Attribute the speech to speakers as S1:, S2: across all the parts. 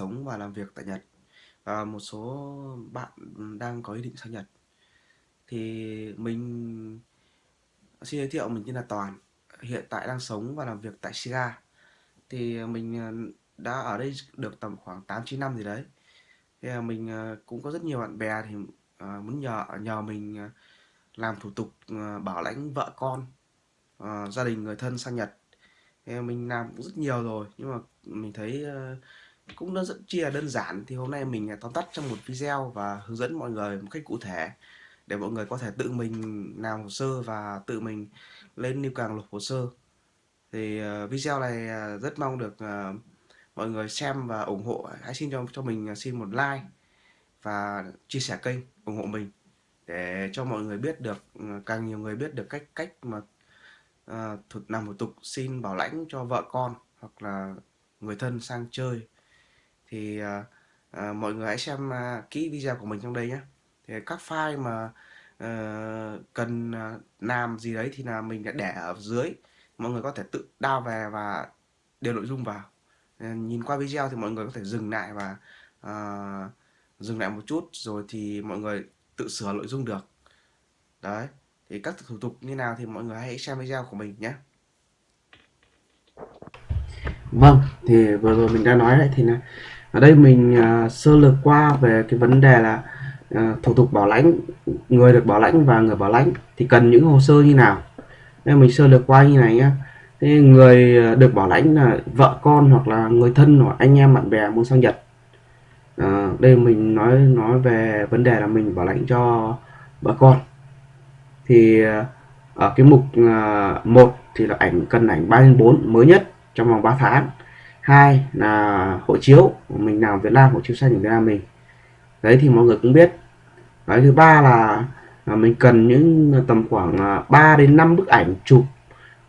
S1: sống và làm việc tại Nhật và một số bạn đang có ý định sang Nhật. Thì mình xin giới thiệu mình tên là Toàn, hiện tại đang sống và làm việc tại Shiga. Thì mình ờ, đã ở đây được tầm khoảng 8 9 năm gì đấy. Thì ờ, mình ờ, cũng có rất nhiều bạn bè thì muốn nhờ nhờ mình làm thủ tục bảo lãnh vợ con, gia đình người thân sang Nhật. Thì mình làm cũng rất nhiều rồi nhưng mà mình thấy cũng nó rất chi là đơn giản. Thì hôm nay mình à, tóm tắt trong một video và hướng dẫn mọi người một cách cụ thể để mọi người có thể tự mình làm hồ sơ và tự mình lên lưu càng lục hồ sơ. Thì uh, video này uh, rất mong được uh, mọi người xem và ủng hộ. Hãy xin cho cho mình xin một like và chia sẻ kênh ủng hộ mình để cho mọi người biết được ừ, càng nhiều người biết được cách cách mà uh, thuật làm thủ tục xin bảo lãnh cho vợ con hoặc là người thân sang chơi thì uh, uh, mọi người hãy xem uh, kỹ video của mình trong đây nhé thì các file mà uh, cần uh, làm gì đấy thì là mình đã để ở dưới. Mọi người có thể tự đao về và điều nội dung vào. Uh, nhìn qua video thì mọi người có thể dừng lại và uh, dừng lại một chút rồi thì mọi người tự sửa nội dung được. Đấy thì các thủ tục như nào thì mọi người hãy xem video của mình nhé
S2: Vâng, thì vừa rồi mình đã nói đấy thì là ở đây mình uh, sơ lược qua về cái vấn đề là uh, thủ tục bảo lãnh người được bảo lãnh và người bảo lãnh thì cần những hồ sơ như nào. Nên mình sơ lược qua như này nhé thế người à, được bảo lãnh là vợ con hoặc là người thân hoặc anh em bạn bè muốn sang Nhật. À, đây mình nói nói về vấn đề là mình bảo lãnh cho vợ con. Thì ở cái mục uh, 1 thì là ảnh cần ảnh 3 4 mới nhất trong vòng 3 tháng hai là hộ chiếu mình làm Việt Nam hộ chiếu xanh của Việt Nam mình. Đấy thì mọi người cũng biết. Đấy thứ ba là, là mình cần những à, tầm khoảng à, 3 đến 5 bức ảnh chụp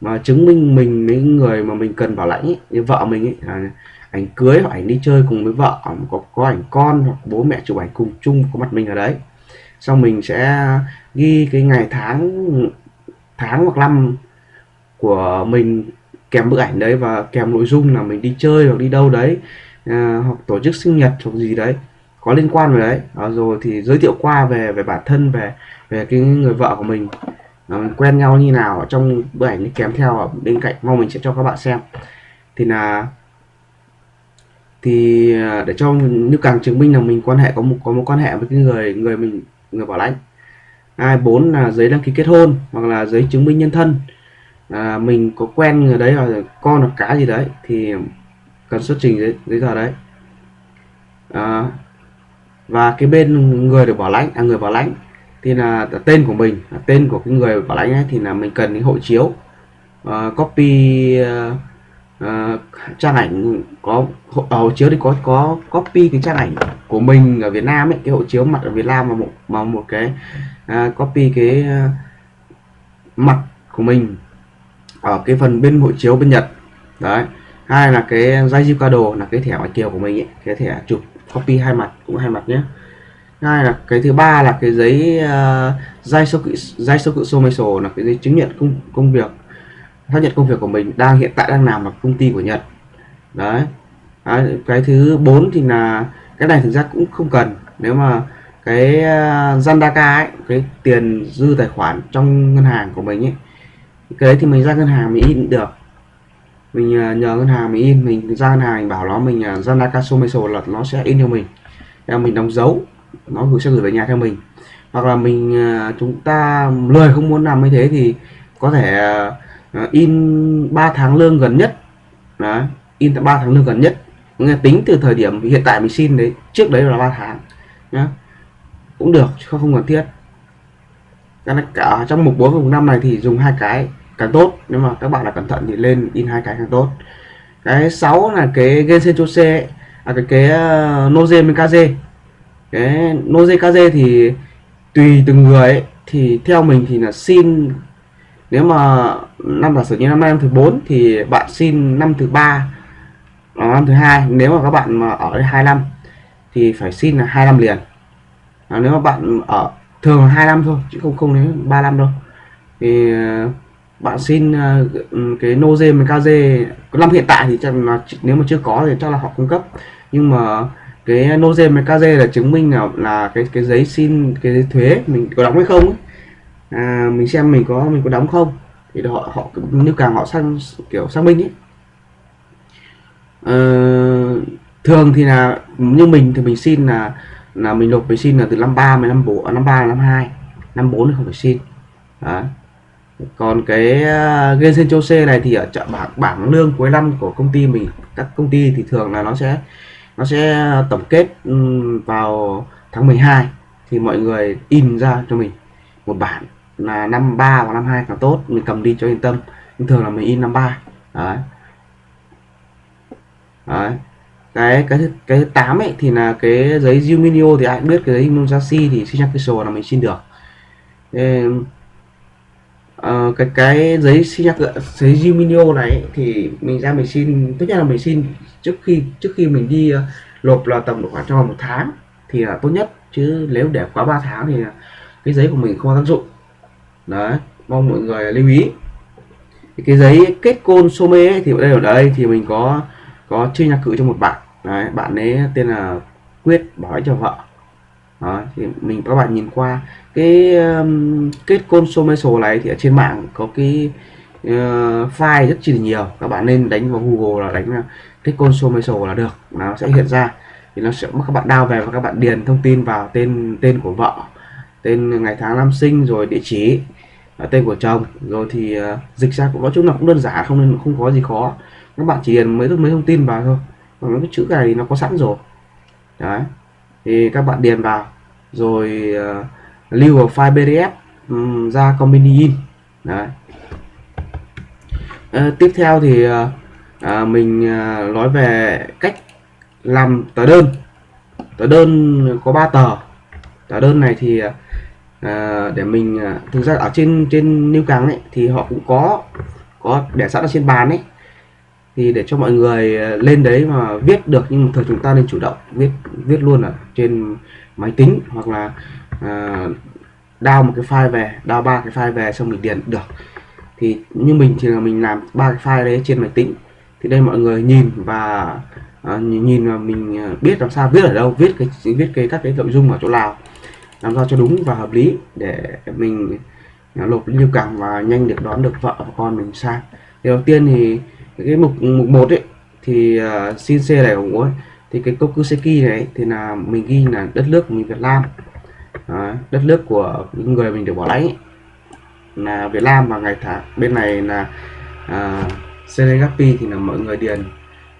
S2: mà chứng minh mình những người mà mình cần bảo lãnh ấy, như vợ mình ấy, à, ảnh cưới hoặc ảnh đi chơi cùng với vợ có có ảnh con hoặc bố mẹ chụp ảnh cùng chung có mặt mình ở đấy. Xong mình sẽ ghi cái ngày tháng tháng hoặc năm của mình kèm bức ảnh đấy và kèm nội dung là mình đi chơi hoặc đi đâu đấy à, hoặc tổ chức sinh nhật hoặc gì đấy có liên quan về đấy. À, rồi thì giới thiệu qua về về bản thân về về cái người vợ của mình. À, quen nhau như nào trong bức ảnh kèm theo ở bên cạnh. Mong mình sẽ cho các bạn xem. Thì là thì à, để cho như càng chứng minh là mình quan hệ có một có một quan hệ với cái người người mình người bảo lãnh. Ai bốn là giấy đăng ký kết hôn hoặc là giấy chứng minh nhân thân à, mình có quen người đấy hoặc con hoặc cá gì đấy thì cần xuất trình giấy, giấy tờ đấy. À, và cái bên người được bảo lãnh à, người bảo lãnh thì là tên của mình tên của cái người bảo lãnh ấy, thì là mình cần cái hộ chiếu uh, copy uh, uh, trang ảnh có hộ, hộ chiếu thì có có copy cái trang ảnh của mình ở Việt Nam ấy cái hộ chiếu mặt ở Việt Nam mà một mà một cái uh, copy cái uh, mặt của mình ở cái phần bên hộ chiếu bên Nhật. Đấy. Hai là cái giấy card là cái thẻ ngoại kiều của mình ấy cái thẻ chụp copy hai mặt cũng hai mặt nhé. Hai là cái thứ ba là cái giấy uh, giấy số cự giấy số cự sổ là cái giấy chứng nhận công công việc xác nhận công việc của mình đang hiện tại đang làm ở công ty của Nhật. Đấy. À, cái thứ bốn thì là cái này thực ra cũng không cần. Nếu mà cái uh, Zandaka ấy cái tiền dư tài khoản trong ngân hàng của mình ấy cái đấy thì mình ra ngân hàng mình in được. Mình ờ, nhờ ngân hàng mình in, mình ra ngân hàng mình bảo nó mình ờ, ra Nakaso Meso là nó sẽ in cho mình. Theo mình đóng dấu, nó gửi, sẽ gửi về nhà theo mình. Hoặc là mình ờ, chúng ta lời không muốn làm như thế thì có thể in 3 tháng lương gần nhất. Đó, in 3 tháng lương gần nhất. Nghe tính từ thời điểm hiện tại mình xin đấy, trước đấy là 3 tháng, nhá. Cũng được không cần thiết. Cả trong mục 4 và mục 5 này thì dùng hai cái càng tốt. Nếu mà các bạn là cẩn thận thì lên in hai cái càng tốt. Cái 6 là cái Gensen Chose à cái cái uh, Noze Mikaze cái Noze Kaze thì tùy từng người ấy, thì theo mình thì là xin nếu mà năm giả sử như năm nay năm thứ 4 thì bạn xin năm thứ ba ờ, năm thứ hai. Nếu mà các bạn mà ở hai năm thì phải xin là hai năm liền. À, nếu mà bạn ở thường là hai năm thôi chứ không không đến ba năm đâu. Thì uh, bạn xin à, cái Noze với KZ năm hiện tại thì chắc là nếu mà chưa có thì chắc là họ cung cấp nhưng mà cái Noze với KZ là chứng minh là là cái cái giấy xin cái giấy thuế mình có đóng hay không ấy. À, mình xem mình có mình có đóng không thì họ họ nếu càng họ sang kiểu xác minh ấy à, thường thì là như mình thì mình xin là là mình nộp mình xin là từ năm ba đến năm bốn à, năm ba năm hai năm bốn thì không phải xin Đấy còn cái uh, Gensen Chose này thì ở chợ bảng bảng lương cuối năm của công ty mình các công ty thì thường là nó sẽ nó sẽ tổng kết vào tháng 12 thì mọi người in ra cho mình một bản là năm 3 và năm 2 càng tốt. Mình cầm đi cho yên tâm. Nhưng thường là mình in năm 3 đấy. Đấy. Cái cái cái tám ấy thì là cái giấy Juminio thì ai cũng biết cái giấy Inuyasha thì xin là mình xin được. Thế, uh, cái cái giấy xin giấy Juminio này thì mình ra mình xin tất nhiên là mình xin trước khi trước khi mình đi uh, lộp là tầm khoảng trong vòng một tháng thì là tốt nhất. Chứ nếu để quá 3 tháng thì cái giấy của mình không có tác dụng. Đấy mong mọi người lưu ý. Cái giấy kết côn some ấy, thì ở đây ở đây thì mình có có chia nhạc cự cho một bạn. Đấy bạn ấy tên là quyết bảo cho vợ đó, thì mình các bạn nhìn qua cái um, kết côn sổ này thì ở trên mạng có cái uh, file rất chỉ nhiều. Các bạn nên đánh vào Google là đánh kết côn sổ là được nó sẽ hiện ra. Thì nó sẽ các bạn đào về và các bạn điền thông tin vào tên tên của vợ tên ngày tháng năm sinh rồi địa chỉ ờ, tên của chồng. Rồi thì uh, dịch ra cũng nói chung là cũng đơn giản không nên không có gì khó. Các bạn chỉ điền mấy mấy thông tin vào thôi. Còn cái chữ này nó có sẵn rồi. Đấy thì các bạn điền vào. Rồi uh, lưu vào file pdf um, ra company in. Đấy. Uh, tiếp theo thì uh, uh, mình uh, nói về cách làm tờ đơn. Tờ đơn có 3 tờ. Tờ đơn này thì uh, để mình uh, thực ra ở trên trên new càng ấy thì họ cũng có có để sẵn ở trên bàn ấy thì để cho mọi người ờ, lên đấy mà viết được nhưng mà thường chúng ta nên chủ động viết viết luôn ở trên máy tính hoặc là ờ, uh, đao một cái file về đao ba cái file về xong mình điền được. Thì như mình thì là mình làm ba cái file đấy trên máy tính. Thì đây mọi người nhìn và uh, nhìn mà mình biết làm sao viết ở đâu viết cái viết cái các cái nội dung ở chỗ nào làm sao cho đúng và hợp lý để mình lột lưu cảm và nhanh được đón được vợ và con mình sang. Thì đầu tiên thì cái mục mục một ấy thì uh, xin C này của hộ thì cái Kokuseki này thì là mình ghi là đất nước của mình Việt Nam. À, đất nước của những người mình được bảo lãnh ấy. là Việt Nam và ngày tháng bên này là à, uh, Senegapi thì là mọi người điền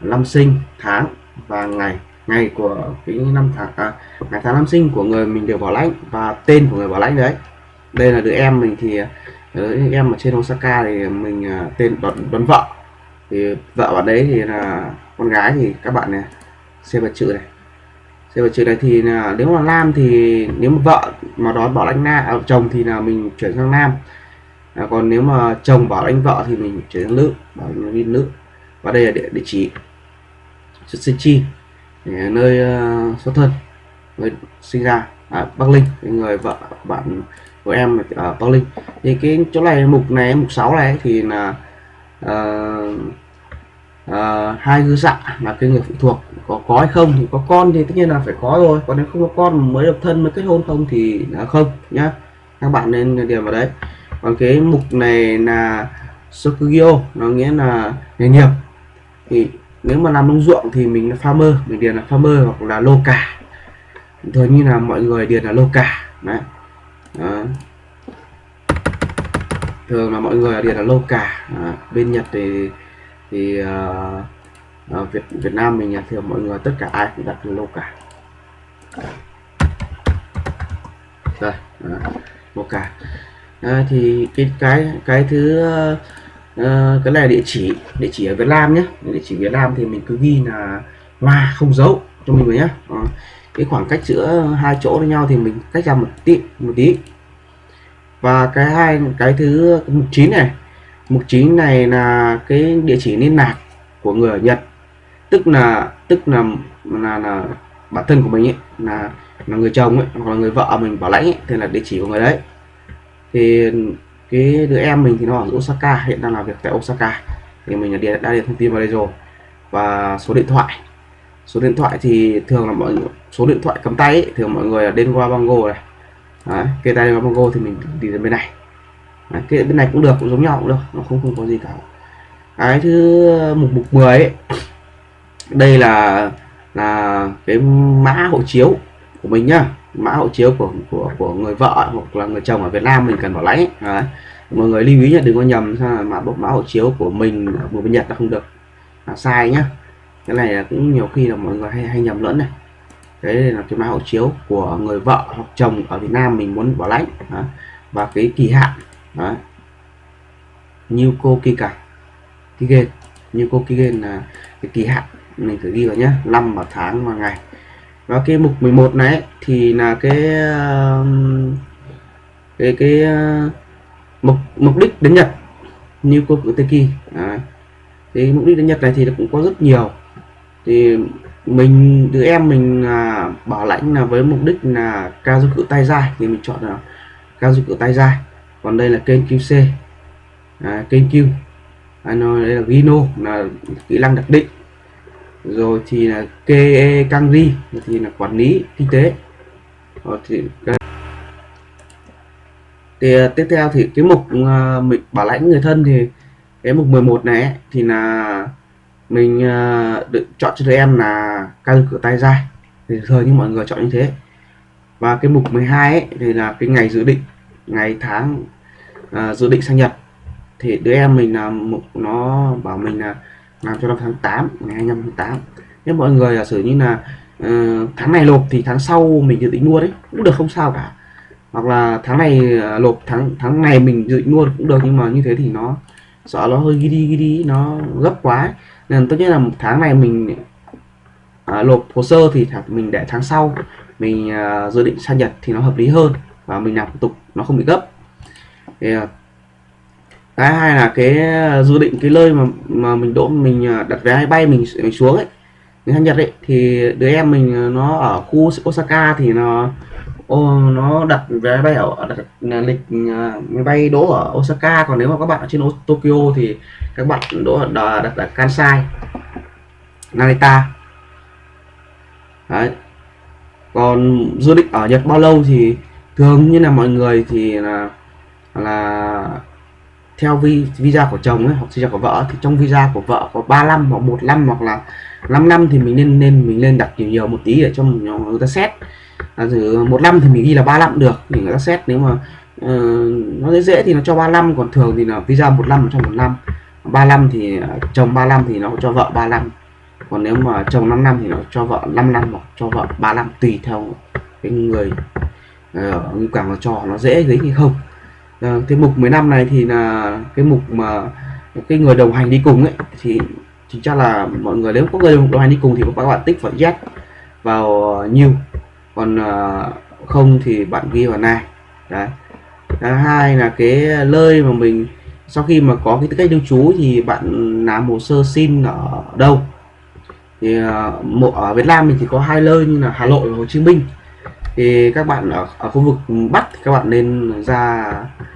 S2: năm sinh tháng và ngày. Ngày của cái năm tháng à, ngày tháng năm sinh của người mình được bảo lãnh và tên của người bảo lãnh đấy. Đây là đứa em mình thì à, đứa em ở trên Osaka thì mình uh, tên đón, đón vợ thì vợ bạn đấy thì là con gái thì các bạn này xem vật chữ này. Xem vật chữ này thì là nếu mà nam thì nếu mà vợ mà đón bảo anh na à, chồng thì là mình chuyển sang nam. À, còn nếu mà chồng bảo anh vợ thì mình chuyển sang nữ bảo anh nữ và đây là địa, địa chỉ sinh chi nơi uh, xuất thân nơi sinh ra. À, Bắc Linh người vợ bạn của em ở Bắc Linh. Thì cái chỗ này mục này mục 6 này thì là uh, uh, hai dư dạ là cái người phụ thuộc có có hay không thì có con thì tất nhiên là phải có rồi. Còn nếu không có con mới độc thân mới kết hôn không thì là không nhá. Các bạn nên điền vào đấy. Còn cái mục này là Sokugyo nó nghĩa là nghề nghiệp. Thì nếu mà làm nông ruộng thì mình là farmer mình điền là farmer hoặc là lô cả thường như là mọi người điền là lô cả đấy. Đó. thường là mọi người điền là lô cả à, bên Nhật thì thì uh, Việt Việt Nam mình thì mọi người tất cả ai cũng đặt lô cả. Đây lô ờ, cả. À, thì cái cái cái thứ uh, cái này địa chỉ địa chỉ ở Việt Nam nhé. Địa chỉ Việt Nam thì mình cứ ghi là hoa không dấu cho mình nhé. À, cái khoảng cách giữa hai chỗ với nhau thì mình cách ra một tí một tí. Và cái hai cái thứ mục chín này mục chính này là cái địa chỉ liên lạc của người ở Nhật. Tức là tức là là, là bản thân của mình ấy là là người chồng ấy hoặc là người vợ mình bảo lãnh ấy, thì là địa chỉ của người đấy. Thì cái đứa em mình thì nó ở Osaka hiện đang làm việc tại Osaka. Thì mình đã điền, đã điền thông tin vào đây rồi. Và số điện thoại. Số điện thoại thì thường là mọi số điện thoại cầm tay ấy, thường mọi người là đến qua Bango này. Đấy, kê tay qua Bango thì mình đi đến bên này. Đấy, cái bên này cũng được cũng giống nhau cũng được nó không không có gì cả. Cái thứ mục mục 10 ấy, đây là là cái mã hộ chiếu của mình nhá. Mã hộ chiếu của của của người vợ hoặc là người chồng ở Việt Nam mình cần bảo lãnh đấy. mọi người lưu ý nhé đừng có nhầm sao mã bộ mã hộ chiếu của mình của bên Nhật là không được. Là sai nhá. Cái này là cũng nhiều khi là mọi người hay hay nhầm lẫn này. Đấy là cái mã hộ chiếu của người vợ hoặc chồng ở Việt Nam mình muốn bảo lãnh. Và cái kỳ hạn đấy. Như cô kỳ cả Kigen như cô Kigen là cái kỳ hạn mình thử ghi vào nhé năm và tháng và ngày. Và cái mục 11 này thì là cái um, cái cái uh, mục mục đích đến Nhật. Như cô cử Teki Đấy. thì mục đích đến Nhật này thì cũng có rất nhiều. Thì mình đứa em mình à, bảo lãnh là với mục đích là cao du cử tay dài thì mình chọn là cao du cử tay dài còn đây là kênh QC à, kênh Q. À, nó đây là Gino là kỹ năng đặc định. Rồi thì là KE Kangri thì là quản lý kinh tế. Rồi thì thì à, tiếp theo thì cái mục uh, mình bảo lãnh người thân thì cái mục 11 này ấy, thì là mình uh, được chọn cho tụi em là cao cửa tay dài thì thường như mọi người chọn như thế. Và cái mục 12 ấy, thì là cái ngày dự định ngày tháng uh, dự định sang Nhật. Thì đứa em mình là mục nó bảo mình là làm cho năm tháng 8 ngày 25 tháng 8 nếu mọi người giả sử như là uh, tháng này lộp thì tháng sau mình dự định mua đấy cũng được không sao cả. Hoặc là tháng này uh, lộp tháng tháng này mình dự định mua cũng được nhưng mà như thế thì nó sợ nó hơi ghi đi ghi đi nó gấp quá ấy. nên tốt nhất là một tháng này mình uh, lộp hồ sơ thì mình để tháng sau mình uh, dự định sang Nhật thì nó hợp lý hơn và mình làm thủ tục nó không bị gấp. Thì, cái hai là cái ờ, dự định cái nơi mà mà mình đỗ mình ờ, đặt vé máy bay mình, mình xuống ấy. Người sang Nhật ấy thì đứa em mình ờ, nó ở khu Osaka thì nó ô, nó đặt vé bay ở đặt lịch máy bay đỗ ở Osaka. Còn nếu mà các bạn ở trên Tokyo thì các bạn đỗ ở đặt ở Kansai Narita Đấy. còn dự định ở Nhật bao lâu thì thường như là mọi người thì là là theo vi visa của chồng ấy, hoặc visa của vợ thì trong visa của vợ có 3 năm hoặc 1 năm hoặc là 5 năm thì mình nên nên mình nên đặt nhiều nhiều một tí để cho người ta xét. À, một năm thì mình ghi là 3 năm được thì người ta xét. Nếu mà uh, nó dễ dễ thì nó cho 3 năm còn thường thì là visa một năm trong một năm. 3 năm thì chồng 3 năm thì nó cho vợ 3 năm. Còn nếu mà chồng 5 năm thì nó cho vợ 5 năm hoặc cho vợ 3 năm tùy theo cái người uh, càng nó cho nó dễ dính thì không. Uh, cái mục 15 này thì là cái mục mà cái người đồng hành đi cùng ấy thì chính chắc là mọi người nếu có người đồng hành đi cùng thì các bạn tích vào yes vào new còn uh, không thì bạn ghi vào này đấy. Thứ hai là cái nơi mà mình sau khi mà có cái tư cách lưu trú thì bạn làm hồ sơ xin ở đâu? Thì uh, ở Việt Nam mình chỉ có hai nơi như là Hà Nội và Hồ Chí Minh thì các bạn ở, ở khu vực Bắc thì các bạn nên ra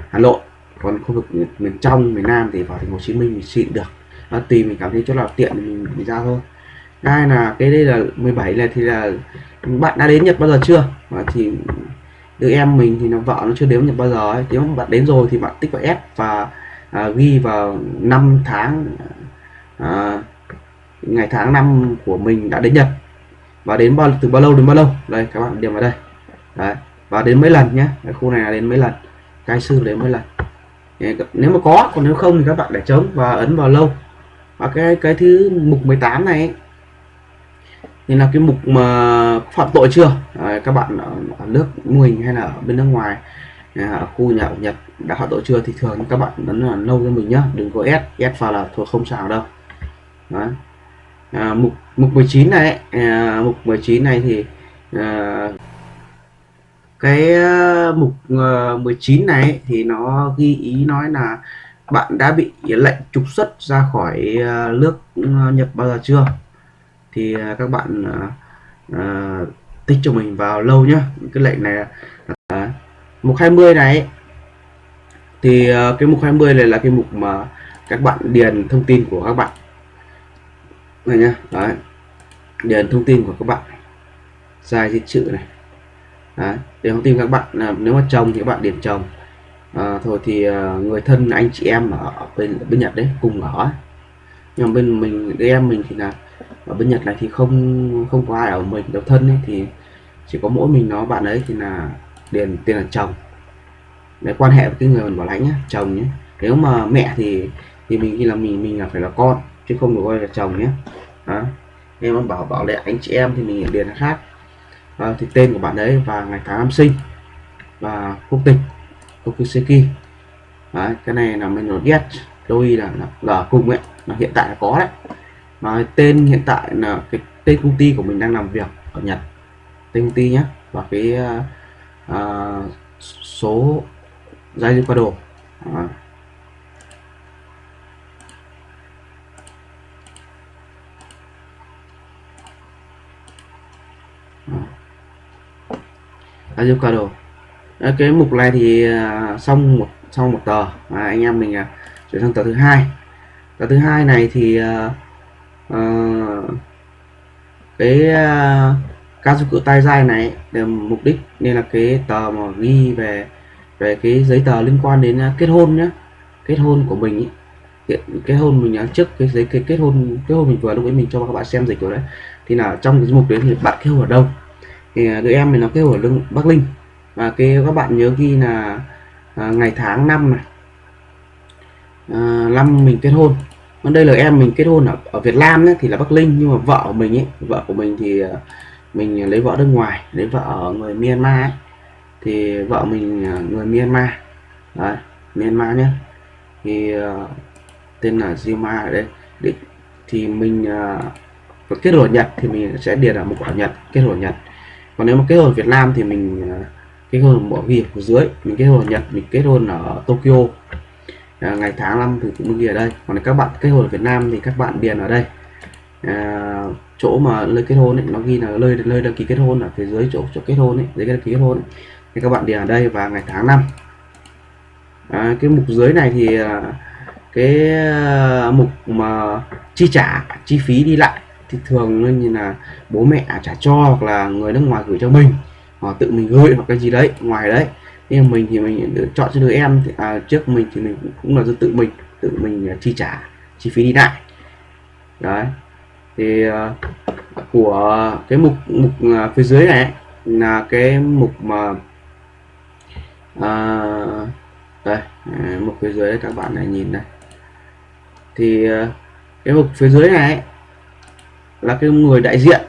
S2: Hà Nội. Còn khu vực miền trong miền Nam thì vào thành phố Hồ Chí Minh mình xịn được. Nó tùy mình cảm thấy chỗ nào tiện thì mình, mình ra thôi. Hai là cái đây là 17 này thì là bạn đã đến Nhật bao giờ chưa? Mà thì đứa em mình thì nó vợ nó chưa đến Nhật bao giờ ấy. nếu bạn đến rồi thì bạn tích vào S và à, ghi vào năm tháng à, ngày tháng năm của mình đã đến Nhật. Và đến bao từ bao lâu đến bao lâu? Đây các bạn điểm vào đây. Đấy. và đến mấy lần nhé cái khu này là đến mấy lần cai sư đến mấy lần. Nếu mà có còn nếu không thì các bạn để trống và ấn vào lâu. Và cái cái thứ mục 18 này thì là cái mục mà phạm tội chưa? À, các bạn ở, ở nước mô hình hay là ở bên nước ngoài à, ở khu nhà ở Nhật đã phạm tội chưa? Thì thường các bạn ấn là lâu cho mình nhá đừng có S S vào là thuộc không sao đâu. Đó. À, mục mục 19 này à, mục 19 này thì à, cái uh, mục ờ, uh, 19 này thì nó ghi ý nói là bạn đã bị lệnh trục xuất ra khỏi uh, nước Nhật bao giờ chưa? Thì uh, các bạn uh, uh, tích cho mình vào lâu nhá. Cái lệnh này uh, mục 20 này. Thì uh, cái mục 20 này là cái mục mà các bạn điền thông tin của các bạn. Này nhá đấy. Điền thông tin của các bạn. Sai di chữ này. Đấy, để thông tin các bạn là nếu mà chồng thì các bạn điền chồng à, thôi thì uh, người thân anh chị em ở bên bên Nhật đấy cùng ở. Nhưng mà bên mình đứa em mình thì là ở bên Nhật này thì không không có ai ở mình độc thân ấy thì chỉ có mỗi mình nó bạn ấy thì là điền tiền là chồng. Để quan hệ với cái người mình bảo lãnh nhé chồng nhé nếu mà mẹ thì thì mình khi là mình mình là phải là con chứ không được gọi là chồng nhé đó. Em bảo bảo lệ anh chị em thì mình điền là khác à, thì tên của bạn đấy và ngày tháng năm sinh và quốc tịch Tokuseki đấy, cái này là mình nó yes đôi là, là là cùng ấy là hiện tại là có đấy. Mà tên hiện tại là cái tên công ty của mình đang làm việc ở Nhật. Tên công ty nhé và cái uh, số giai qua đồ à. Avocado. Ờ, cái mục này thì ờ, xong một xong một tờ. Mà anh em mình ờ, chuyển sang tờ thứ hai. Tờ thứ hai này thì uh, cái uh, ca dụng cụ tay dai này để mục đích nên là cái tờ mà ghi về về cái giấy tờ liên quan đến kết hôn nhé kết hôn của mình ý. hiện kết hôn mình trước cái giấy cái kết hôn kết hôn mình vừa lúc ấy mình cho các bạn xem dịch rồi đấy. Thì là trong cái mục đấy thì bạn kết hôn ở đâu? Thì à, đứa em mình nó kêu ở lưng Bắc Linh. Và cái các bạn nhớ ghi là à, ngày tháng năm này. À, năm mình kết hôn. Còn đây là em mình kết hôn ở, ở Việt Nam ấy, thì là Bắc Linh. Nhưng mà vợ của mình ấy vợ của mình thì à, mình lấy vợ nước ngoài lấy vợ ở người Myanmar ấy. thì vợ mình à, người Myanmar. Đấy, Myanmar nhé. Thì uh, tên là Zima ở đây. Thì mình uh, kết hôn Nhật thì mình sẽ điền ở một quả Nhật kết hôn Nhật còn nếu mà kết hôn Việt Nam thì mình à, kết hôn bỏ ghi ở dưới mình kết hôn ở Nhật mình kết hôn ở Tokyo. À, ngày tháng năm thì cũng ghi ở đây. Còn các bạn kết hôn ở Việt Nam thì các bạn điền ở đây. À, chỗ mà nơi kết hôn ấy, nó ghi là nơi nơi đăng ký kết hôn ở phía dưới chỗ chỗ kết hôn ấy giấy đăng ký kết hôn ấy. thì các bạn điền ở đây và ngày tháng năm. À, cái mục dưới này thì à, cái à, mục mà chi trả chi phí đi lại thì thường như là bố mẹ trả cho hoặc là người nước ngoài gửi cho mình hoặc tự mình gửi hoặc cái gì đấy ngoài đấy. Nhưng mình thì mình chọn cho đứa em thì, à, trước mình thì mình cũng là do tự mình tự mình à, chi trả chi phí đi lại. Đấy. Thì uh, của cái mục mục uh, phía dưới này là cái mục mà uh, đây mục phía dưới các bạn này nhìn đây thì uh, cái mục phía dưới này là cái người đại diện.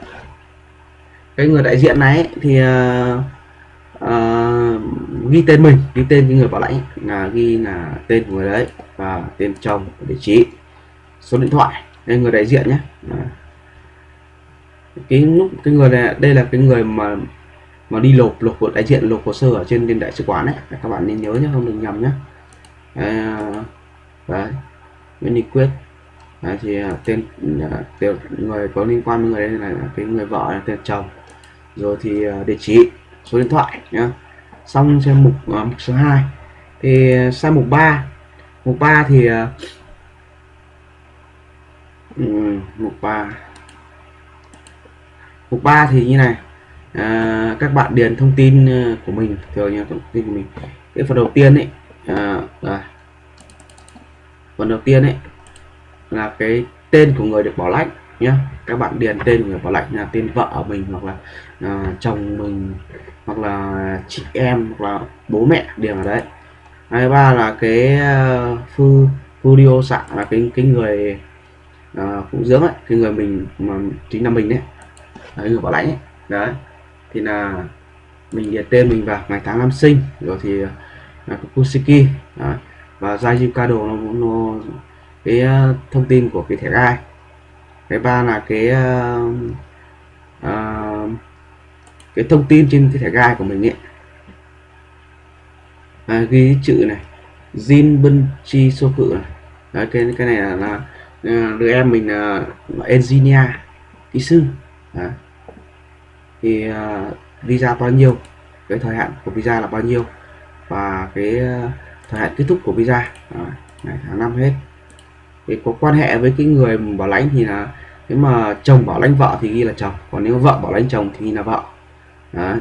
S2: Cái người đại diện này thì uh, uh, ghi tên mình ghi tên cái người bảo lãnh là ghi là tên của người đấy và tên chồng địa chỉ số điện thoại đây người đại diện nhé. Cái lúc cái người này đây là cái người mà mà đi lột lột của đại diện lột hồ sơ ở trên bên đại sứ quán đấy các bạn nên nhớ nhé không đừng nhầm nhé. À, đấy. Nguyễn Đình Quyết đấy, thì à, tên à, người có liên quan với người đây là cái người vợ là tên chồng. Rồi thì à, địa chỉ số điện thoại nhá. Xong xem mục, uh, mục số 2 thì à, sang mục 3 mục 3 thì uh, mục 3 mục 3 thì như này à, các bạn điền thông tin của mình thường như thông tin của mình. Cái phần đầu tiên ấy à, à, phần đầu tiên ấy là cái tên của người được bảo lãnh nhé các bạn điền tên của người bảo lãnh là tên vợ mình hoặc là à, chồng mình hoặc là chị em hoặc là bố mẹ điền ở đấy hai ba là cái uh, phu Fudio sạ là cái cái người à, uh, phụ dưỡng ấy cái người mình mà chính là mình đấy đấy người bảo lãnh ấy. đấy thì là mình điền tên mình vào ngày tháng năm sinh rồi thì à, là Kusiki đấy. và Jaiju Kado nó, nó cái ờ, thông tin của cái thẻ gai. Cái ba là cái uh, uh, cái thông tin trên cái thẻ gai của mình ấy. À, ghi chữ này Jin Bân Chi số Cự này. Đấy, cái cái này là, là đứa em mình là engineer kỹ sư. Đấy. thì uh, visa bao nhiêu cái thời hạn của visa là bao nhiêu và cái uh, thời hạn kết thúc của visa. Đấy, ngày tháng năm hết thì có quan hệ với cái người bảo lãnh thì là nếu mà chồng bảo lãnh vợ thì ghi là chồng còn nếu vợ bảo lãnh chồng thì ghi là vợ. Đấy.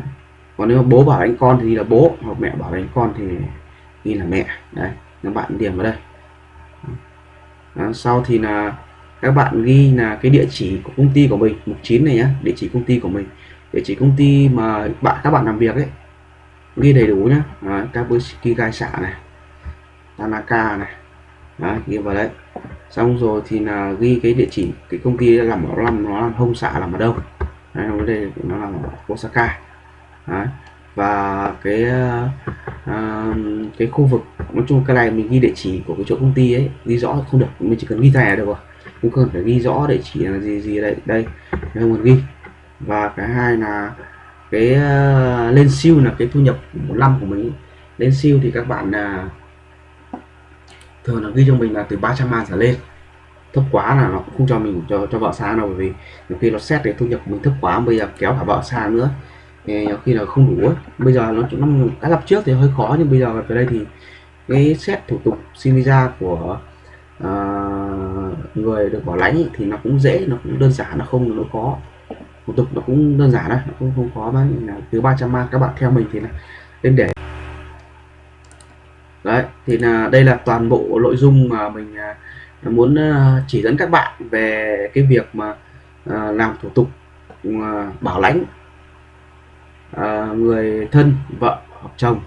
S2: Còn nếu mà bố bảo lãnh con thì ghi là bố hoặc mẹ bảo lãnh con thì ghi là mẹ. Đấy các bạn điểm vào đây. Đó, sau thì là các bạn ghi là cái địa chỉ của công ty của mình mục 9 này nhá địa chỉ công ty của mình. Địa chỉ công ty mà bạn các bạn làm việc ấy ghi đầy đủ nhá. Kabushiki gai xạ này Tanaka này. Đó, ghi vào đấy xong rồi thì là ghi cái địa chỉ cái công ty làm ở làm nó làm hông xạ làm ở đâu. Đấy, nó đây nó làm ở Osaka. Đấy. và cái uh, cái khu vực nói chung cái này mình ghi địa chỉ của cái chỗ công ty ấy ghi rõ không được mình chỉ cần ghi thẻ được rồi không cần phải ghi rõ địa chỉ là gì gì đây đây không cần ghi. Và cái hai là cái uh, lên siêu là cái thu nhập một năm của mình. Lên siêu thì các bạn là thường là ghi cho mình là từ 300 man trở lên. Thấp quá là nó cũng không cho mình cho cho vợ sang đâu bởi vì nhiều khi nó xét cái thu nhập mình thấp quá bây giờ kéo cả vợ sang nữa. Thì nhiều khi là không đủ ấy. bây giờ nó nó đã lập trước thì hơi khó nhưng bây giờ về đây thì cái xét thủ tục xin visa của uh, người được bảo lãnh thì nó cũng dễ nó cũng đơn giản nó không nó khó. Thủ tục nó cũng đơn giản đấy nó cũng không khó. Mà từ 300 man các bạn theo mình thì là nên để đấy thì là đây là toàn bộ nội dung mà mình à, muốn à, chỉ dẫn các bạn về cái việc mà à, làm thủ tục bảo lãnh người thân vợ hoặc chồng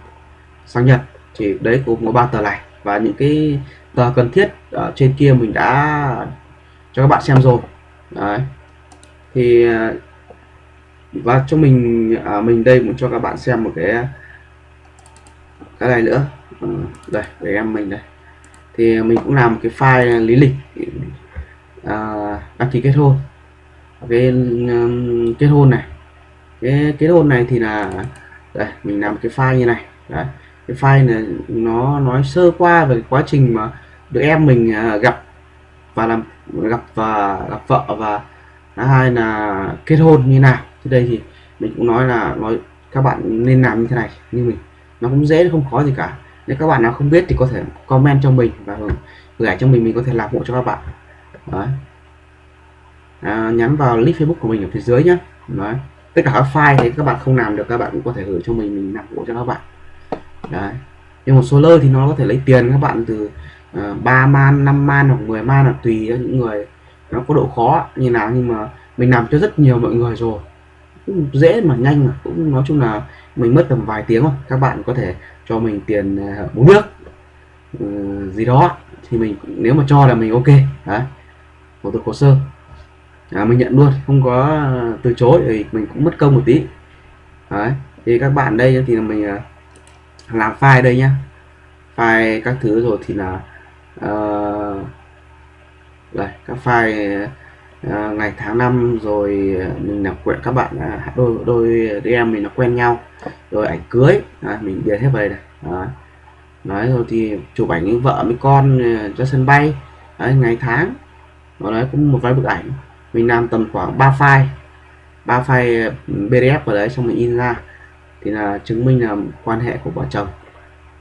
S2: sang Nhật. Thì đấy cũng có ba tờ này và những cái tờ cần thiết ở trên kia mình đã cho các bạn xem rồi. Đấy. Thì và cho mình à, mình đây muốn cho các bạn xem một cái cái này nữa. Ừ, đây để em mình đây. Thì mình cũng làm cái file lý lịch à, đăng ký kết hôn. Cái um, kết hôn này. Cái kết hôn này thì là đây mình làm cái file như này. Đấy cái file này nó nói sơ qua về quá trình mà được em mình ờ, gặp và làm gặp và gặp vợ và hai là kết hôn như nào. Thì đây thì mình cũng nói là nói các bạn nên làm như thế này như mình nó cũng dễ không khó gì cả. Nếu các bạn nào không biết thì có thể comment cho mình và gửi cho mình mình có thể làm hộ cho các bạn. Đấy. À, nhắn vào link Facebook của mình ở phía dưới nhé Đấy. tất cả các file thì các bạn không làm được các bạn cũng có thể gửi cho mình mình làm hộ cho các bạn. Đấy. nhưng một số lơ thì nó có thể lấy tiền các bạn từ ờ, uh, 3 man 5 man hoặc 10 man là tùy những người nó có độ khó như nào. Nhưng mà mình làm cho rất nhiều mọi người rồi. Cũng dễ mà nhanh mà. Cũng nói chung là mình mất tầm vài tiếng thôi. Các bạn có thể cho mình tiền bốn uống nước ừ, gì đó. Thì mình nếu mà cho là mình ok. Đấy. Thủ tục hồ sơ. À, mình nhận luôn. Không có à, từ chối thì mình cũng mất công một tí. Đấy. Thì các bạn đây thì là mình à, làm file đây nhá. File các thứ rồi thì là uh, đây các file À, ngày tháng năm rồi à, mình là quen các bạn à, đôi đôi đứa em mình là quen nhau. Rồi ảnh cưới à, mình điền hết về này đó. nói rồi thì chụp ảnh với vợ với con cho sân bay. Đấy, ngày tháng. Nó đấy cũng một vài bức ảnh. Mình làm tầm khoảng 3 file. 3 file PDF vào đấy xong mình in ra. Thì là chứng minh là quan hệ của vợ chồng.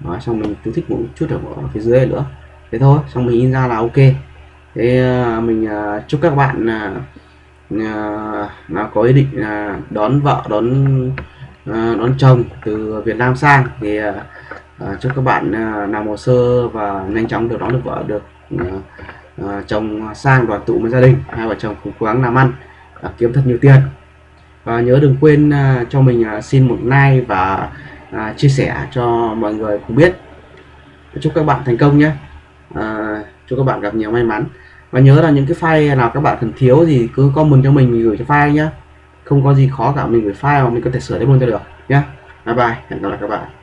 S2: Đó, xong mình chú thích một chút ở phía dưới nữa. Thế thôi xong mình in ra là ok thế à, mình à, chúc các bạn là nó có ý định là đón vợ, đón đón chồng từ Việt Nam sang. Thì chúc các bạn làm hồ sơ và nhanh chóng được đón được vợ, được chồng sang đoàn tụ với gia đình. Hai vợ chồng cùng cố gắng làm ăn kiếm thật nhiều tiền. Và nhớ đừng quên cho mình xin một like và chia sẻ cho mọi người cùng biết. Chúc các bạn thành công nhé chúc các bạn gặp nhiều may mắn. Và nhớ là những cái file nào các bạn cần thiếu thì cứ comment cho mình mình gửi cho file nhá. Không có gì khó cả, mình gửi file mà mình có thể sửa thêm luôn cho được nhé bye bye, hẹn gặp lại các bạn.